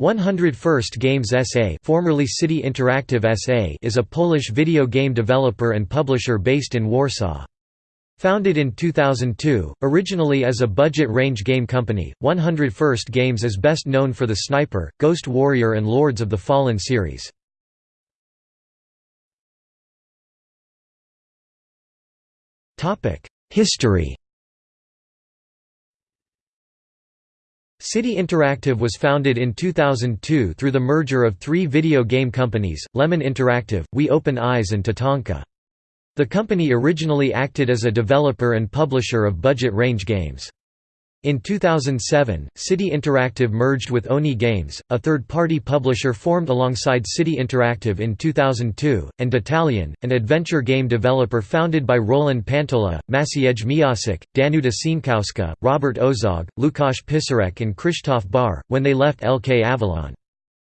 101st Games SA formerly City Interactive SA is a Polish video game developer and publisher based in Warsaw. Founded in 2002, originally as a budget range game company, 101st Games is best known for the Sniper, Ghost Warrior and Lords of the Fallen series. History City Interactive was founded in 2002 through the merger of three video game companies, Lemon Interactive, We Open Eyes and Tatanka. The company originally acted as a developer and publisher of budget range games. In 2007, City Interactive merged with Oni Games, a third-party publisher formed alongside City Interactive in 2002, and Detalion, an adventure game developer founded by Roland Pantola, Maciej Miasek, Danuta Sienkowska, Robert Ozog, Lukasz Pisarek and Krzysztof Bar, when they left LK Avalon.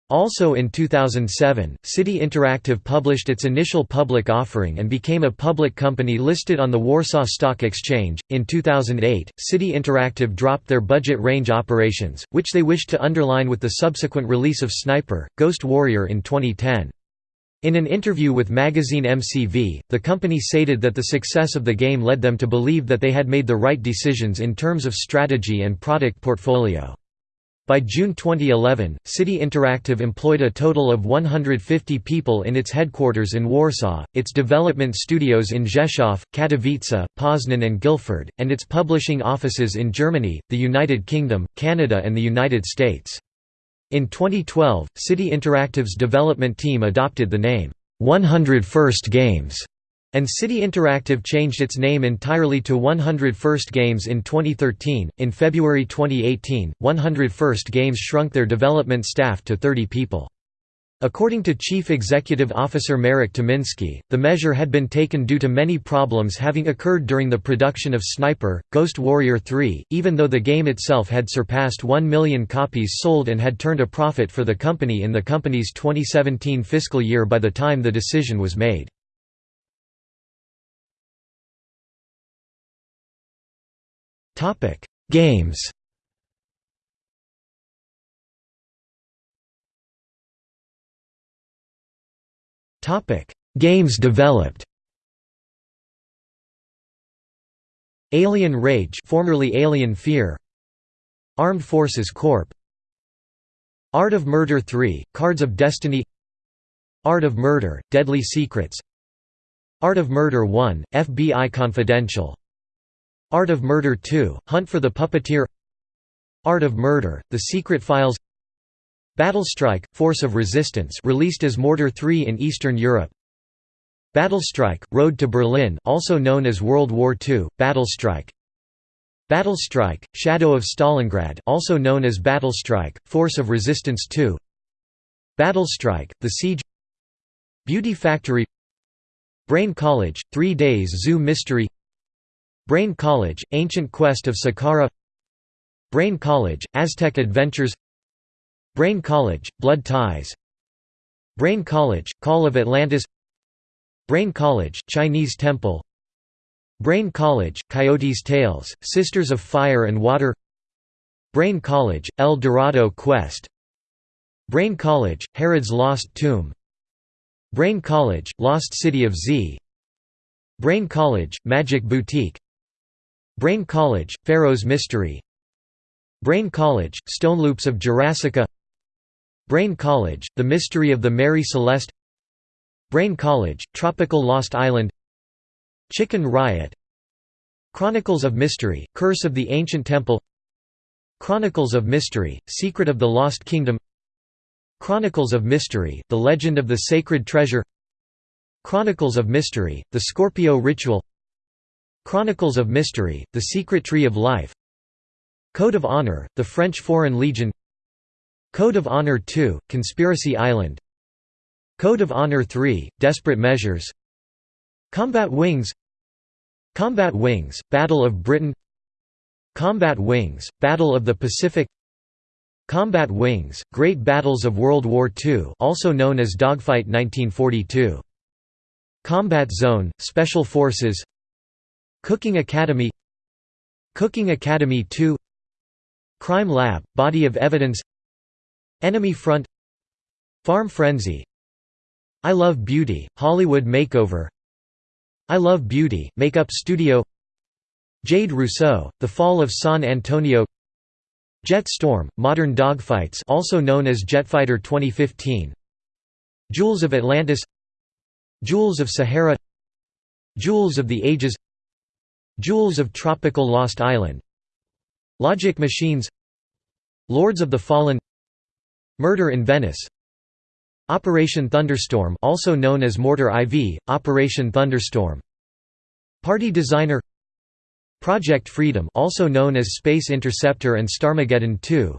Also in 2007, City Interactive published its initial public offering and became a public company listed on the Warsaw Stock Exchange. In 2008, City Interactive dropped their budget range operations, which they wished to underline with the subsequent release of Sniper, Ghost Warrior in 2010. In an interview with magazine MCV, the company stated that the success of the game led them to believe that they had made the right decisions in terms of strategy and product portfolio. By June 2011, City Interactive employed a total of 150 people in its headquarters in Warsaw, its development studios in Rzeszów, Katowice, Poznan and Guildford, and its publishing offices in Germany, the United Kingdom, Canada and the United States. In 2012, City Interactive's development team adopted the name, 101st Games, and City Interactive changed its name entirely to 101st Games in 2013. In February 2018, 101st Games shrunk their development staff to 30 people. According to Chief Executive Officer Marek Tymiński, the measure had been taken due to many problems having occurred during the production of Sniper, Ghost Warrior 3, even though the game itself had surpassed 1 million copies sold and had turned a profit for the company in the company's 2017 fiscal year by the time the decision was made. Topic: Games. Topic: Games developed. Alien Rage, formerly Alien Fear. Armed Forces Corp. Art of Murder 3: Cards of Destiny. Art of Murder: Deadly Secrets. Art of Murder 1: FBI Confidential. Art of Murder 2, Hunt for the Puppeteer. Art of Murder, The Secret Files. Battlestrike, Force of Resistance released as Mortyr 3 in Eastern Europe. Battlestrike, Road to Berlin also known as World War II, Battlestrike Battlestrike, Shadow of Stalingrad also known as Battlestrike, Force of Resistance 2 Battlestrike, The Siege. Beauty Factory. Brain College, Three Days Zoo Mystery Brain College, Ancient Quest of Saqqara Brain College, Aztec Adventures Brain College, Blood Ties Brain College, Call of Atlantis Brain College, Chinese Temple Brain College, Coyote's Tales, Sisters of Fire and Water Brain College, El Dorado Quest Brain College, Herod's Lost Tomb Brain College, Lost City of Z Brain College, Magic Boutique Brain College, Pharaoh's Mystery. Brain College, Stone Loops of Jurassica. Brain College, The Mystery of the Mary Celeste. Brain College, Tropical Lost Island. Chicken Riot. Chronicles of Mystery, Curse of the Ancient Temple. Chronicles of Mystery, Secret of the Lost Kingdom. Chronicles of Mystery, The Legend of the Sacred Treasure. Chronicles of Mystery, The Scorpio Ritual Chronicles of Mystery, The Secret Tree of Life Code of Honor, The French Foreign Legion Code of Honor 2, Conspiracy Island Code of Honor 3, Desperate Measures Combat Wings Combat Wings, Battle of Britain Combat Wings, Battle of the Pacific Combat Wings, Great Battles of World War II also known as Dogfight 1942 Combat Zone, Special Forces Cooking Academy Cooking Academy 2 Crime Lab, Body of Evidence Enemy Front Farm Frenzy I Love Beauty, Hollywood Makeover I Love Beauty, Makeup Studio Jade Rousseau, The Fall of San Antonio Jet Storm, Modern Dogfights also known as Jetfighter 2015 Jewels of Atlantis Jewels of Sahara Jewels of the Ages Jewels of Tropical Lost Island Logic Machines Lords of the Fallen Murder in Venice Operation Thunderstorm also known as Mortyr IV, Operation Thunderstorm Party Designer Project Freedom also known as Space Interceptor and Starmageddon 2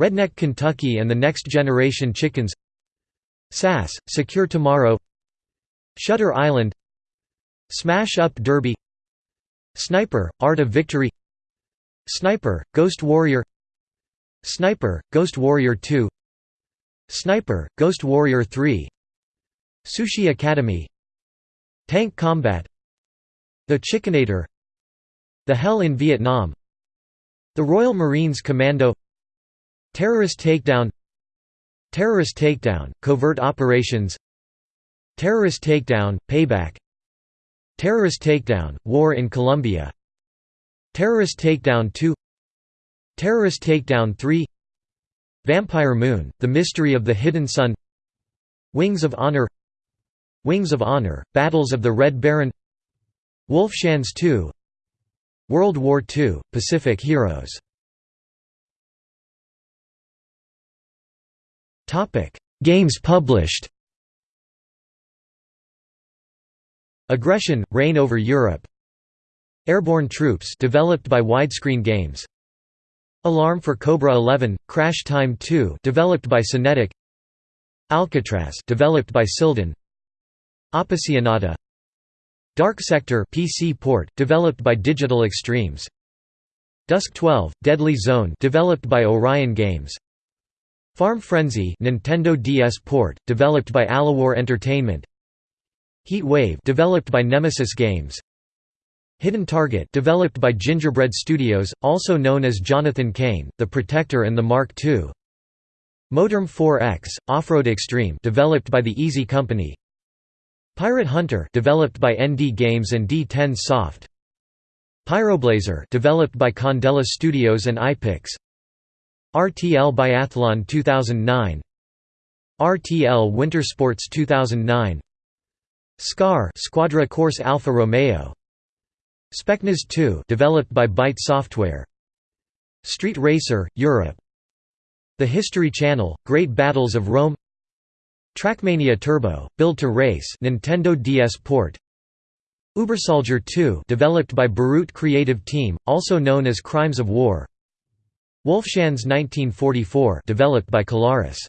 Redneck Kentucky and the Next Generation Chickens SAS, Secure Tomorrow Shutter Island Smash Up Derby Sniper, Art of Victory. Sniper, Ghost Warrior. Sniper, Ghost Warrior 2 Sniper, Ghost Warrior 3 Sushi Academy. Tank Combat. The Chickinator. The Hell in Vietnam. The Royal Marines Commando. Terrorist Takedown. Terrorist Takedown, Covert Operations. Terrorist Takedown, Payback Terrorist Takedown, War in Colombia. Terrorist Takedown 2 Terrorist Takedown 3 Vampire Moon, The Mystery of the Hidden Sun. Wings of Honor. Wings of Honor, Battles of the Red Baron. Wolfschanze 2 World War II, Pacific Heroes. Games published Aggression, Reign over Europe. Airborne Troops developed by Widescreen Games. Alarm for Cobra 11, Crash Time 2 developed by Synetic Alcatraz developed by Sildan Appassionata Dark Sector PC port developed by Digital Extremes. Dusk 12 Deadly Zone developed by Orion Games. Farm Frenzy Nintendo DS port developed by Aliwar Entertainment Heat Wave developed by Nemesis Games Hidden Target developed by Gingerbread Studios, also known as Jonathan Kane, The Protector and the Mark II. Motorm 4X, Off-Road Extreme developed by the Easy Company. Pirate Hunter developed by ND Games and D10 Soft. Pyroblazer developed by Condella Studios and Eipix. RTL Biathlon 2009. RTL Winter Sports 2009. SCAR Squadra Corse Alfa Romeo. Specnaz 2 developed by Byte Software. Street Racer, Europe. The History Channel, Great Battles of Rome. Trackmania Turbo, Build to Race Nintendo DS port. Ubersoldier 2 developed by Burut Creative Team, also known as Crimes of War. Wolfschanze 1944 developed by Kalaris